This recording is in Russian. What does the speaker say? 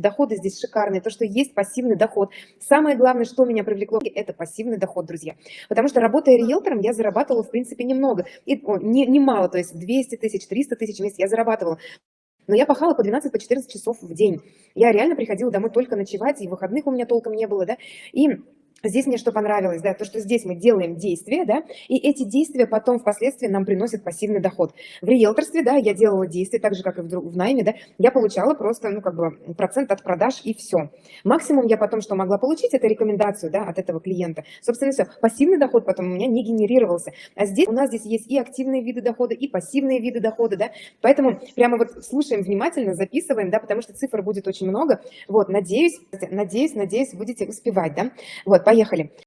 доходы здесь шикарные, то, что есть пассивный доход. Самое главное, что меня привлекло, это пассивный доход, друзья. Потому что работая риэлтором, я зарабатывала, в принципе, немного, и, о, не, немало, то есть 200 тысяч, 300 тысяч в месяц я зарабатывала. Но я пахала по 12, по 14 часов в день. Я реально приходила домой только ночевать, и выходных у меня толком не было, да, и Здесь мне что понравилось, да, то, что здесь мы делаем действия, да, и эти действия потом впоследствии нам приносят пассивный доход. В риэлторстве, да, я делала действия, так же, как и в, в найме, да, я получала просто, ну, как бы, процент от продаж и все. Максимум я потом, что могла получить, это рекомендацию, да, от этого клиента. Собственно, все. Пассивный доход потом у меня не генерировался. А здесь у нас здесь есть и активные виды дохода, и пассивные виды дохода, да, поэтому прямо вот слушаем внимательно, записываем, да, потому что цифр будет очень много. Вот, надеюсь, надеюсь, надеюсь, будете успевать, да. Вот, Поехали.